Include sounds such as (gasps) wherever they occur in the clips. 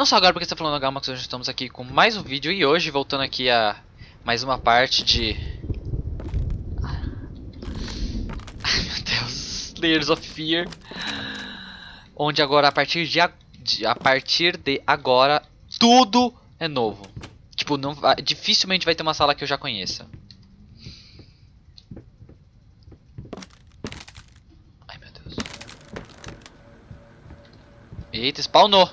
Não só agora porque está falando Gamax, hoje estamos aqui com mais um vídeo e hoje voltando aqui a mais uma parte de... Ai meu Deus, Layers of Fear. Onde agora a partir de, a, de, a partir de agora tudo é novo. Tipo, não, dificilmente vai ter uma sala que eu já conheça. Ai meu Deus. Eita, spawnou.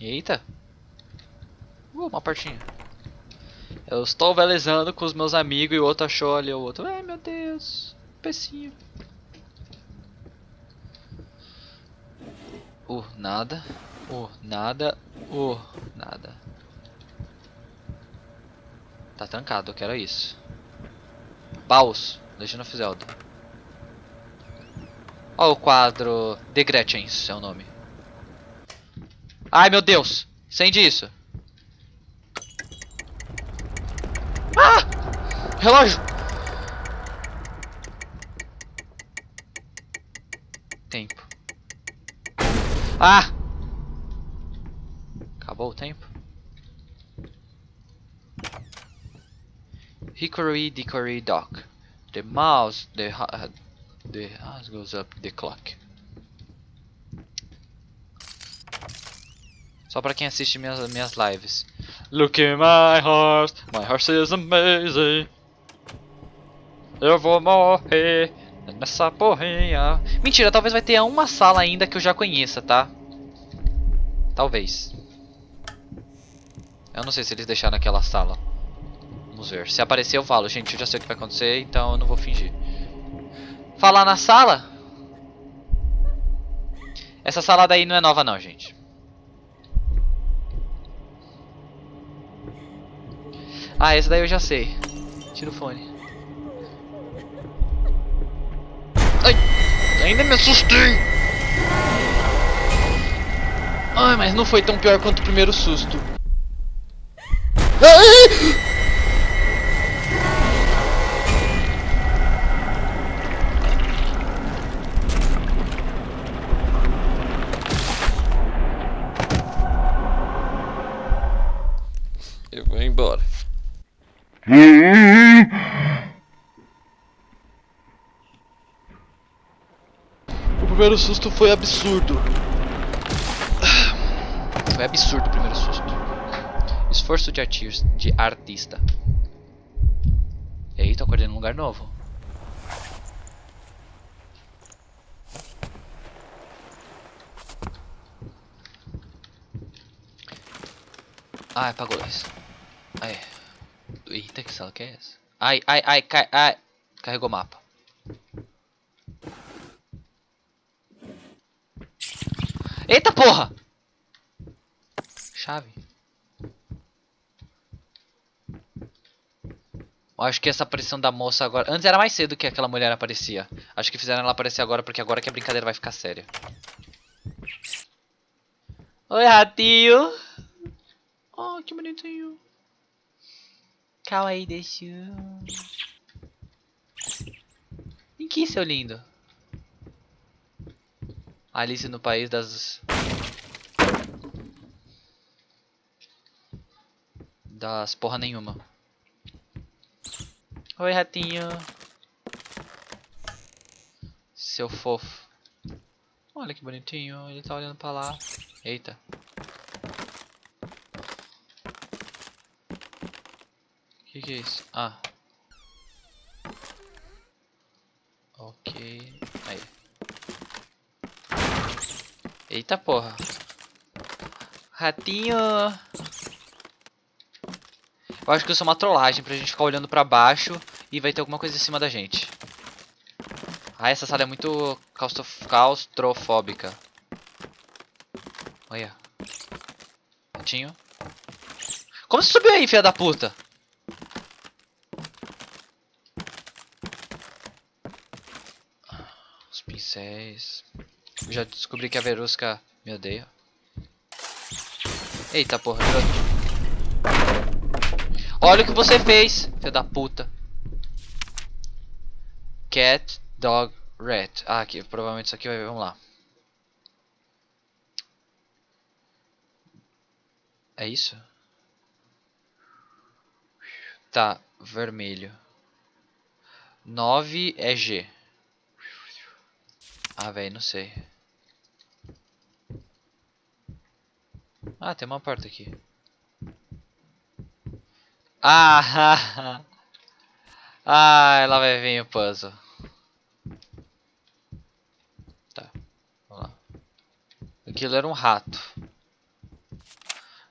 Eita. Uh, uma partinha. Eu estou velezando com os meus amigos e o outro achou ali o outro. Ai meu Deus. Pecinho. Uh, nada. Uh, nada. Uh, nada. Tá trancado, eu quero isso. Baus, Legend of Zelda. Olha o quadro The Gretchens, é o nome. Ai meu Deus! Acende isso! Ah! Relógio! Tempo. Ah! Acabou o tempo? Hickory dickory dock. The mouse, the, uh, the house goes up the clock. Só pra quem assiste minhas, minhas lives. Look in my heart, my heart is amazing. Eu vou morrer nessa porrinha. Mentira, talvez vai ter uma sala ainda que eu já conheça, tá? Talvez. Eu não sei se eles deixaram aquela sala. Vamos ver. Se aparecer eu falo, gente, eu já sei o que vai acontecer, então eu não vou fingir. Falar na sala? Essa sala daí não é nova não, gente. Ah, esse daí eu já sei. Tira o fone. Ai! Ainda me assustei! Ai, mas não foi tão pior quanto o primeiro susto. Ai! (laughs) O primeiro susto foi absurdo. Foi absurdo o primeiro susto. Esforço de, de artista. Eita, acordei num lugar novo. Ah, apagou dois. Eita, que sala que é essa? Ai, ai, ai, cai, ai. Carregou o mapa. Eita porra! Chave. Acho que essa aparição da moça agora... Antes era mais cedo que aquela mulher aparecia. Acho que fizeram ela aparecer agora porque agora que a brincadeira vai ficar séria. Oi, ratinho. Oh, que bonitinho. Kawaii deixa. Em que, seu lindo? Alice no País das... Das porra nenhuma. Oi, ratinho. Seu fofo. Olha que bonitinho, ele tá olhando pra lá. Eita. Que, é isso? Ah. Ok. Aí. Eita porra. Ratinho. Eu acho que isso é uma trollagem pra gente ficar olhando pra baixo e vai ter alguma coisa em cima da gente. Ah, essa sala é muito claustrofóbica. Olha. Ratinho. Como você subiu aí, filha da puta? Pincéis. Eu já descobri que a Verusca me odeia. Eita porra, Olha o que você fez, filho da puta. Cat, dog, Red. Ah, aqui. Provavelmente isso aqui vai... Vamos lá. É isso? Tá. Vermelho. 9 é G. Ah, velho, não sei. Ah, tem uma porta aqui. Ah, (laughs) ah, ela vai vir o puzzle. Tá, vamos lá. Aquilo era um rato.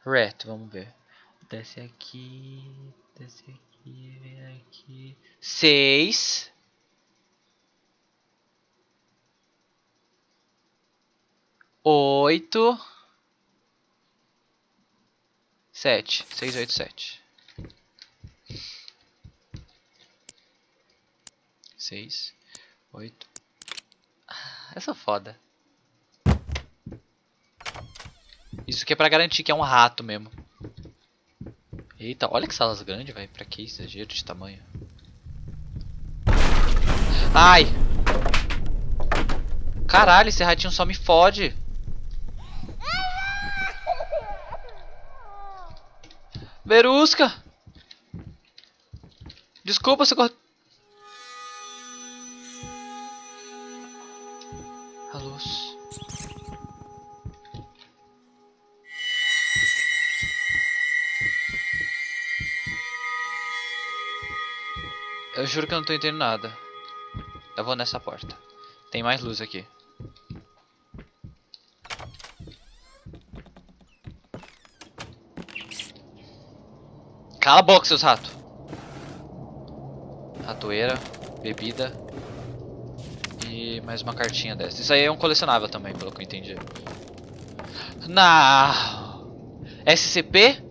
Rat, vamos ver. Desce aqui, desce aqui, vem aqui. Seis. Oito. Sete. Seis, oito, sete. Seis. Oito. Ah, essa é foda. Isso aqui é pra garantir que é um rato mesmo. Eita, olha que salas grandes, velho. Pra que exagero de tamanho? Ai! Caralho, esse ratinho só me fode. Verusca! Desculpa se cort... A luz. Eu juro que eu não tô entendendo nada. Eu vou nessa porta. Tem mais luz aqui. Cala a boca, seus ratos. Ratoeira, bebida. E mais uma cartinha dessa. Isso aí é um colecionável também, pelo que eu entendi. Não. SCP?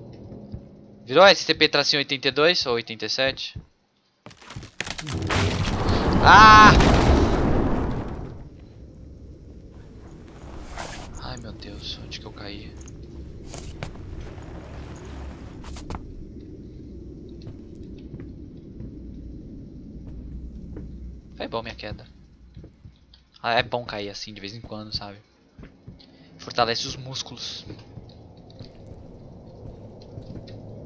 Virou SCP tracinho 82 ou 87? Ah! Ai meu Deus, onde que eu caí? Foi bom minha queda. Ah, é bom cair assim de vez em quando, sabe? Fortalece os músculos.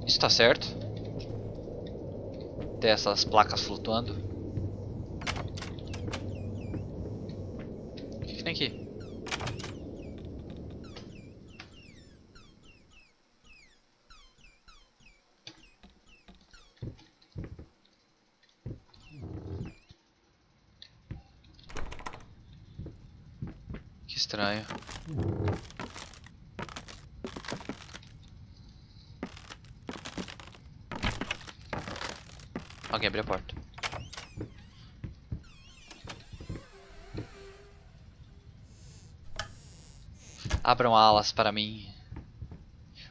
Isso tá certo? Ter essas placas flutuando. O que, que tem aqui? Que estranho. Alguém abriu a porta. Abram alas para mim.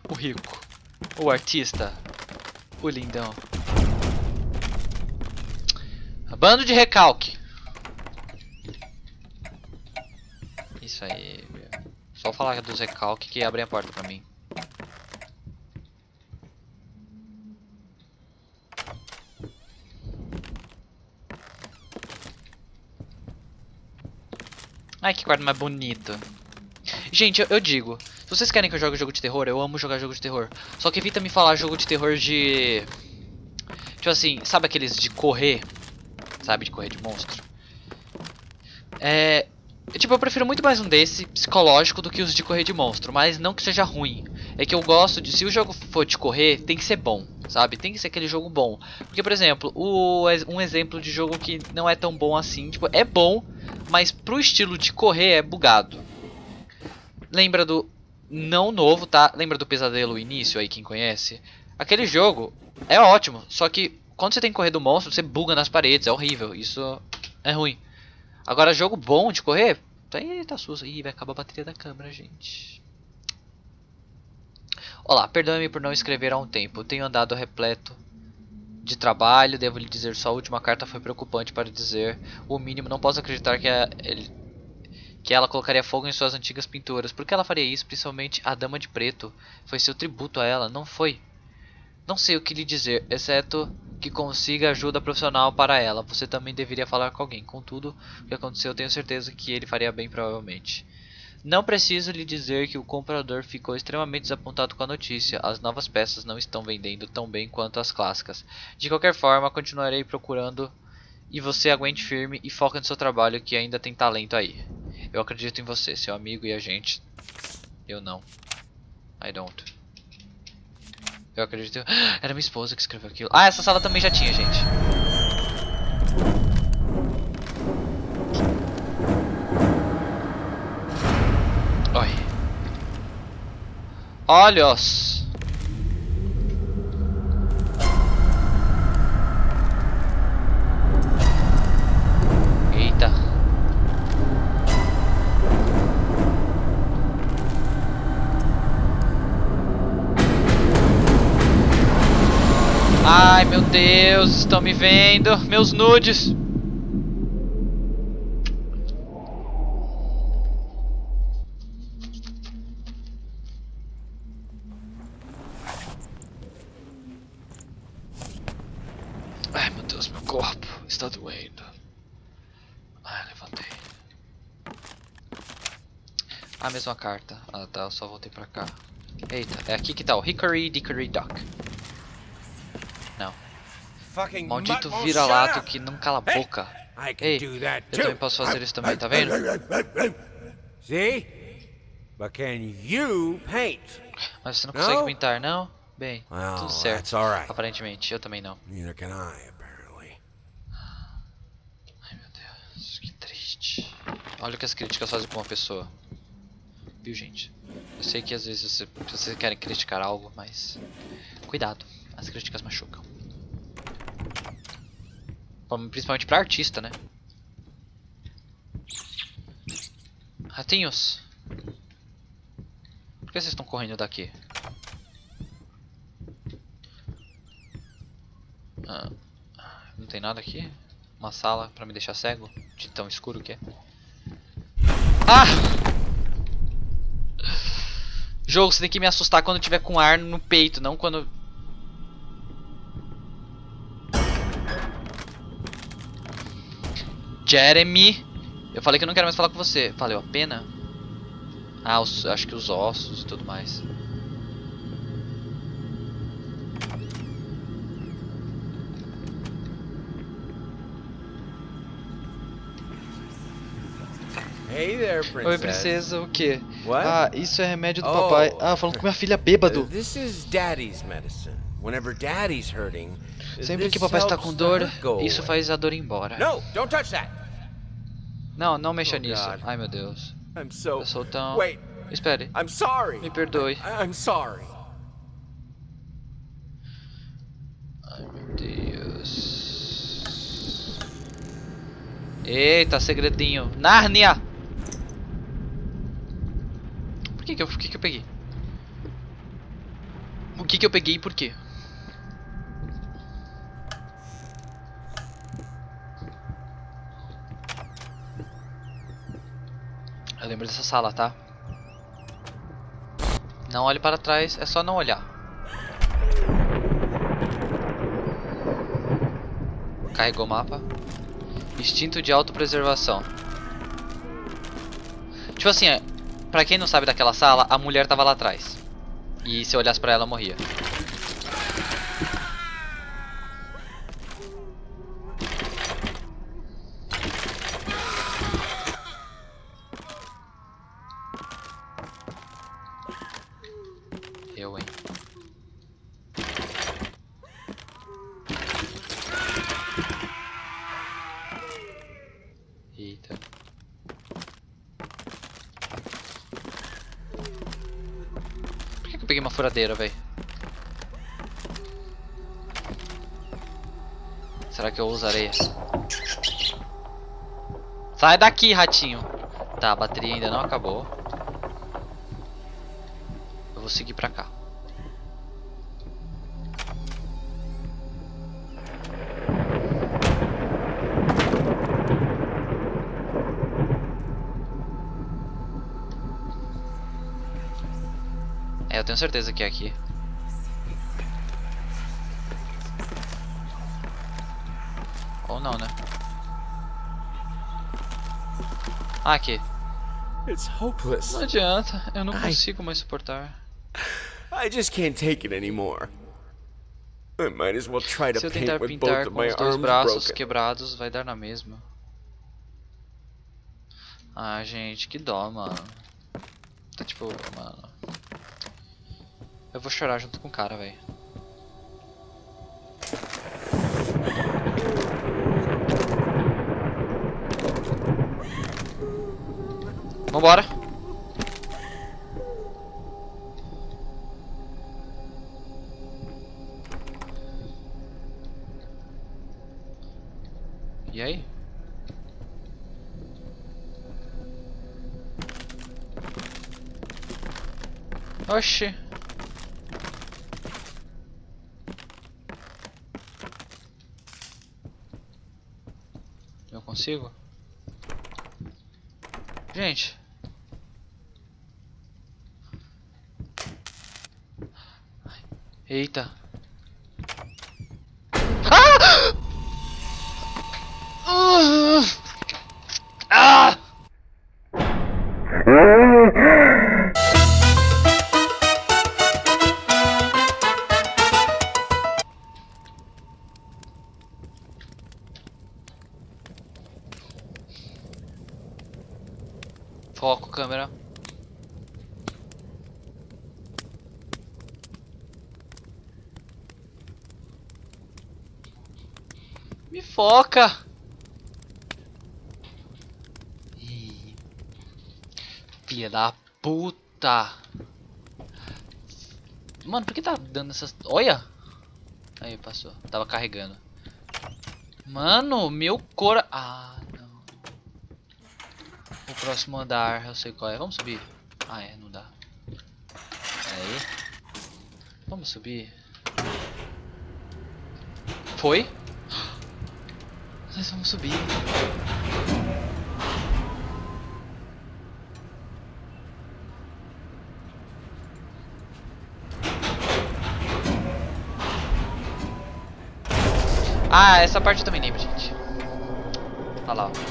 O rico. O artista. O lindão. Bando de recalque. Isso aí. Só falar dos recalque que abrem a porta pra mim. Ai, que quarto mais bonito. Gente, eu, eu, digo, se vocês querem que eu jogue jogo de terror, eu amo jogar jogo de terror. Só que evita me falar jogo de terror de... Tipo assim, sabe aqueles de correr? Sabe, de correr de monstro? É... Tipo, eu prefiro muito mais um desse, psicológico, do que os de correr de monstro. Mas não que seja ruim. É que eu gosto de... Se o jogo for de correr, tem que ser bom, sabe? Tem que ser aquele jogo bom. Porque, por exemplo, o, um exemplo de jogo que não é tão bom assim, tipo, é bom mas pro estilo de correr é bugado. Lembra do não novo, tá? Lembra do Pesadelo Início aí quem conhece? Aquele jogo é ótimo, só que quando você tem que correr do monstro, você buga nas paredes, é horrível. Isso é ruim. Agora jogo bom de correr, aí tá susto. Ih, vai acabar a bateria da câmera, gente. Olá, perdoe-me por não escrever há um tempo. Tenho andado repleto de trabalho, devo lhe dizer, sua última carta foi preocupante para dizer o mínimo. Não posso acreditar que, a, ele, que ela colocaria fogo em suas antigas pinturas. Por que ela faria isso? Principalmente a Dama de Preto. Foi seu tributo a ela, não foi? Não sei o que lhe dizer, exceto que consiga ajuda profissional para ela. Você também deveria falar com alguém. Contudo, o que aconteceu, tenho certeza que ele faria bem provavelmente. Não preciso lhe dizer que o comprador ficou extremamente desapontado com a notícia. As novas peças não estão vendendo tão bem quanto as clássicas. De qualquer forma, continuarei procurando e você aguente firme e foca no seu trabalho que ainda tem talento aí. Eu acredito em você, seu amigo e agente. Eu não. I don't. Eu acredito. (gasps) Era minha esposa que escreveu aquilo. Ah, essa sala também já tinha, gente. Oi. Olhos. Eita. Estão me vendo. Meus nudes. Ai, meu Deus, meu corpo está doendo. Ai, levantei. A mesma carta. Ah, tá, eu só voltei pra cá. Eita, é aqui que tá o Hickory Dickory Dock. Maldito vira-lato que não cala a boca. Ei, eu também posso fazer isso também, tá vendo? See? But can you paint? Mas você não consegue pintar, não? Bem, tudo certo. Aparentemente, eu também não. Neither can I, apparently. Ai meu Deus, que triste. Olha o que as críticas fazem com uma pessoa. Viu, gente? Eu sei que às vezes você- vocês querem criticar algo, mas. Cuidado, as críticas machucam. Principalmente pra artista, né? Ratinhos! Por que vocês estão correndo daqui? Ah, não tem nada aqui? Uma sala pra me deixar cego? De tão escuro que é. Ah! Jogo, você tem que me assustar quando tiver com ar no peito, não quando. Jeremy! Eu falei que eu não quero mais falar com você. Valeu a pena? Ah, os- acho que os ossos e tudo mais. Hey there, princess. Oi, princesa, o quê? What? Ah, isso é remédio do Oh. papai. Ah, falando com minha filha bêbado. this is daddy's medicine. Whenever daddy's hurting, Sempre que papai está com dor, isso faz a dor ir embora. No, don't touch that. Não, não mexa Oh, nisso. God. Ai, meu Deus. I'm so. Eu sou tão... Wait, Espere, I'm sorry. me perdoe. I- I'm sorry. Ai, meu Deus. Eita, segredinho. Nárnia! Por que que eu, por que que eu peguei? O que que eu peguei e por quê? Eu lembro dessa sala, tá? Não olhe para trás, é só não olhar. Carregou o mapa. Instinto de autopreservação. Tipo assim, é, pra quem não sabe daquela sala, a mulher tava lá atrás. E se eu olhasse pra ela, eu morria. Eu, hein. Eita. Por que, que eu furadeira, velho? Será que eu usarei? Sai daqui, ratinho. Tá, a bateria ainda não acabou. Eu vou seguir pra cá. Eu tenho certeza que é aqui. Ou não, né? Ah, aqui. It's hopeless. Não adianta, eu não consigo mais suportar. I just can't take it anymore. I might as well try to Se eu paint tentar with both pintar of com my os dois arms braços broken. quebrados, vai dar na mesma. Ah, gente, que dó, mano. Tá tipo, mano. Eu vou chorar junto com o cara, velho. Vambora. E aí? Oxi. Eu consigo? Gente. Eita. Foco, câmera. Me foca! Filha da puta! Mano, por que tá dando essas. Olha! Aí, passou. Tava carregando. Mano, meu cora. Ah, próximo andar, eu sei qual é. Vamos subir. Ah, é, não dá. Aí. Vamos subir. Foi? Nós vamos subir. Ah, essa parte eu também lembro, gente. Olha lá. ó.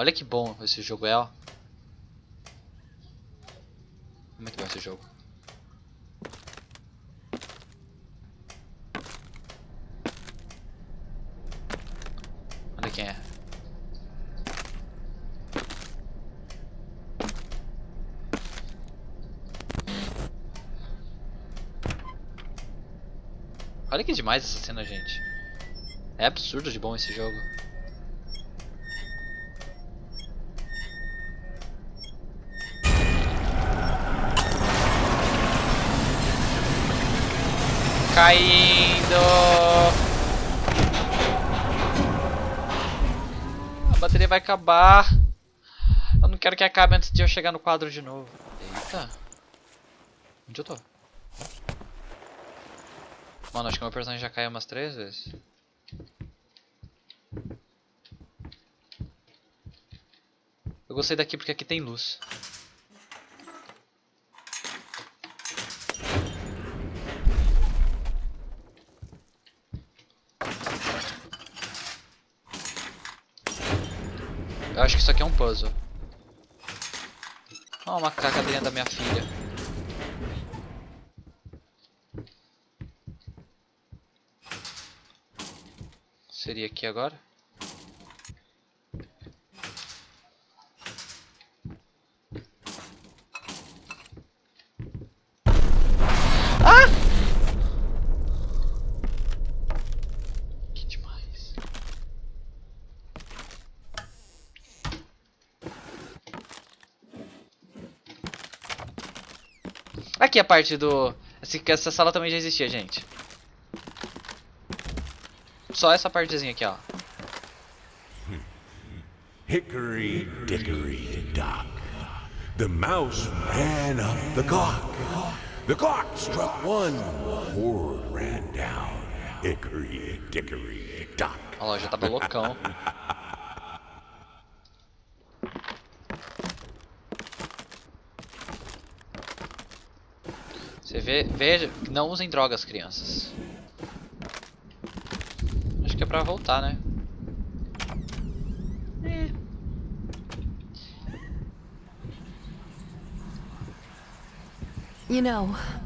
Olha que bom esse jogo é, ó. Muito bom esse jogo. Olha quem é. Olha que demais essa cena, gente. É absurdo de bom esse jogo. Caindo! A bateria vai acabar. Eu não quero que acabe antes de eu chegar no quadro de novo. Eita. Onde eu tô? Mano, acho que meu personagem já caiu umas três vezes. Eu gostei daqui porque aqui tem luz. Eu acho que isso aqui é um puzzle. Ó, uma cacadinha da minha filha. Seria aqui agora? Ah! Que demais. Aqui a parte do... esse- Essa sala também já existia, gente. Só essa partezinha aqui, ó. Hickory dickory dock. The mouse ran up the clock. The clock struck one. Horde ran down. Hickory dickory dock. Olha lá, já tava loucão. (laughs) Você vê, veja, não usem drogas, crianças. Acho que é pra voltar, né? É.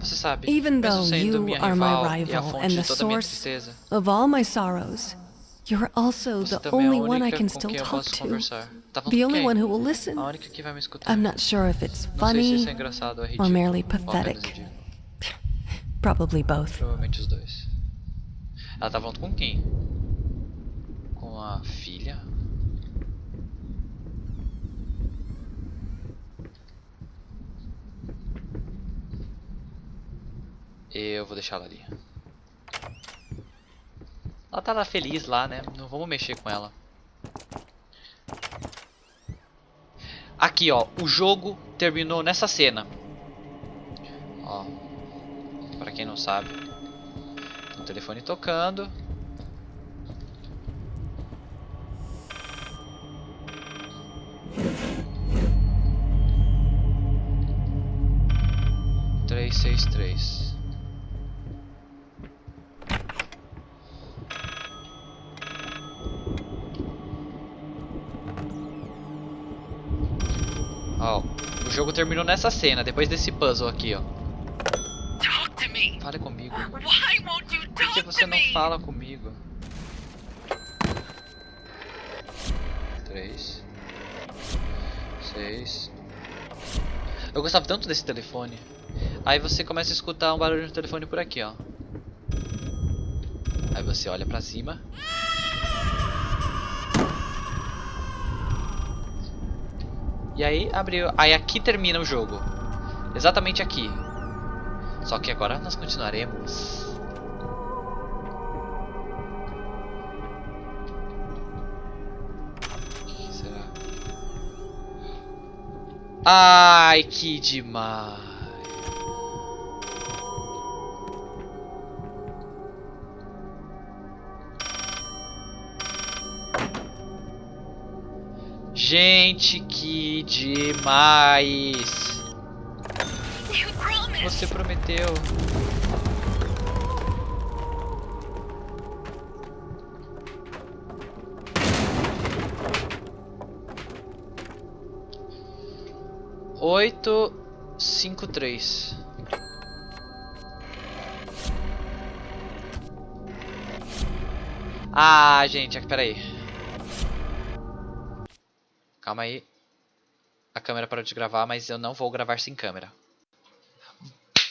Você sabe, even though you are my rival and the source of all my sorrows, you're also the é only one I can still talk to. Tá The only one who will listen. I'm not sure if it's é funny, engraçado ou or merely pathetic. Probably both. Provavelmente os dois. Ela tá falando com quem? Com a filha? Eu vou deixar ela ali. Ela tá lá feliz lá, né? Não vamos mexer com ela. Aqui, ó. O jogo terminou nessa cena. Ó. Quem não sabe. O telefone tocando. Três, seis, três. O jogo terminou nessa cena, depois desse puzzle aqui, ó. Fale comigo. Por que você não fala comigo? Três. Seis. Eu gostava tanto desse telefone. Aí você começa a escutar um barulho no telefone por aqui, ó. Aí você olha pra cima. E aí abriu. Aí aqui termina o jogo. Exatamente aqui. Só que agora nós continuaremos. Ai, que demais. Gente, que demais. Você prometeu. Oito, cinco, três. Ah, gente, espera aí. Calma aí. A câmera parou de gravar, mas eu não vou gravar sem câmera.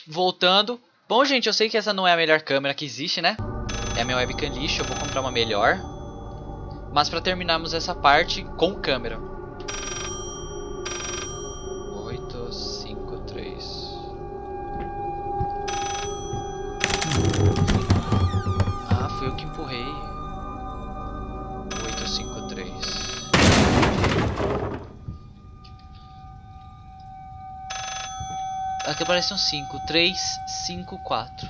Voltando. Bom, gente, eu sei que essa não é a melhor câmera que existe, né? É a minha webcam lixo, eu vou comprar uma melhor. Mas pra terminarmos essa parte com câmera. Aqui aparece um 5. 3, 5, 4.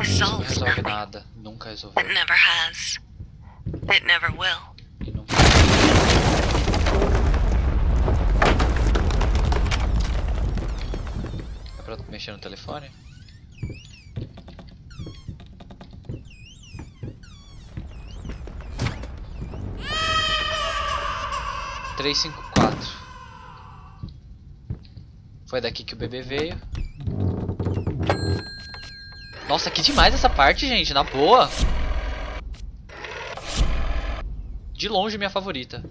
This Não resolve nada. Nunca resolveu. It never has. It never will. É mexer no telefone? Três, cinco, quatro. Foi daqui que o bebê veio. Nossa, que demais essa parte, gente, na boa. De longe minha favorita.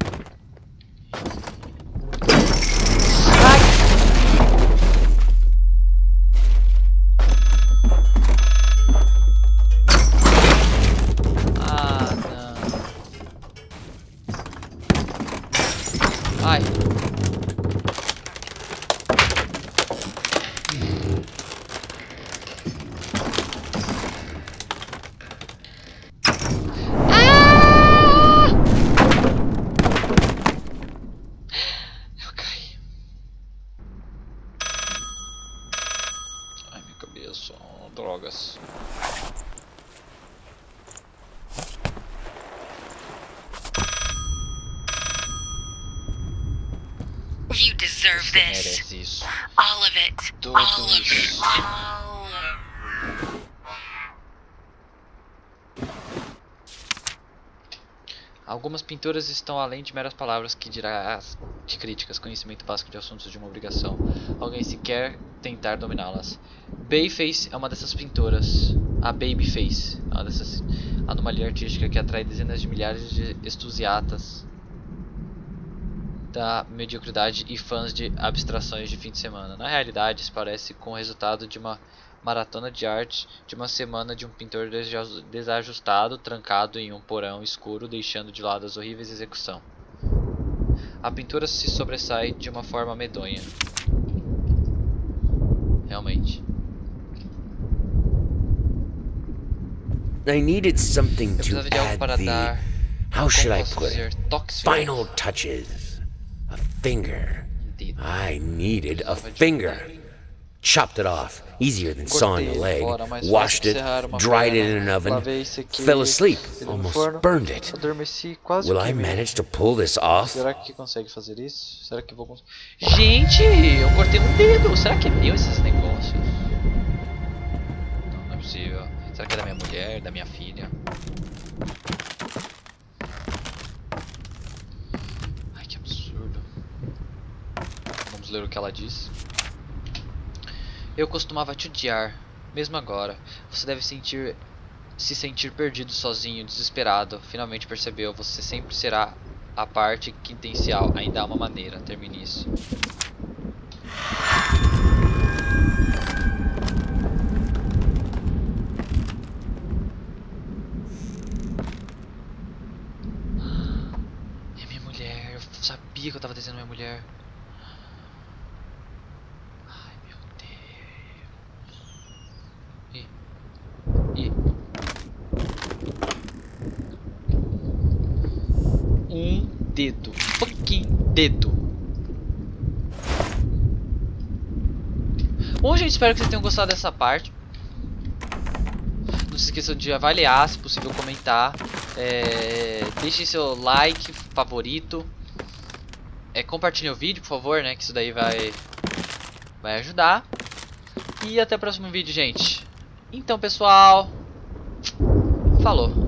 Algumas pinturas estão além de meras palavras que dirá de críticas, conhecimento básico de assuntos de uma obrigação. Alguém sequer tentar dominá-las. Bayface é uma dessas pinturas. A Babyface é uma dessas anomalia artística que atrai dezenas de milhares de entusiastas da mediocridade e fãs de abstrações de fim de semana. Na realidade, isso parece com o resultado de uma maratona de arte de uma semana de um pintor desajustado, trancado em um porão escuro, deixando de lado as horríveis execução. A pintura se sobressai de uma forma medonha. Realmente. I needed something Eu precisava de algo para dar. como should I posso dizer. Final touches. Finger. I needed a finger. Chopped it off. Easier than sawing a leg. Washed it. Dried it in an oven. Fell asleep. Almost burned it. Will I manage to pull this off? Será que consegue fazer isso? Será que vou? Gente, eu cortei um dedo. Será que é meu esses negócios? Não, não é possível. Será que é da minha mulher, da minha filha? Ai, que absurdo. Vamos ler o que ela diz. Eu costumava te odiar, mesmo agora. Você deve sentir se sentir perdido sozinho, desesperado. Finalmente percebeu, você sempre será a parte quintencial. Ainda há uma maneira, termine isso. É minha mulher, eu sabia que eu tava desenhando minha mulher. Ai meu Deus. E. E. Um dedo. Fucking dedo. Bom, gente, espero que vocês tenham gostado dessa parte. Não se esqueçam de avaliar, se possível comentar. É, deixem seu like, favorito. É, compartilhem o vídeo, por favor, né? Que isso daí vai, vai ajudar. E até o próximo vídeo, gente. Então, pessoal. Falou.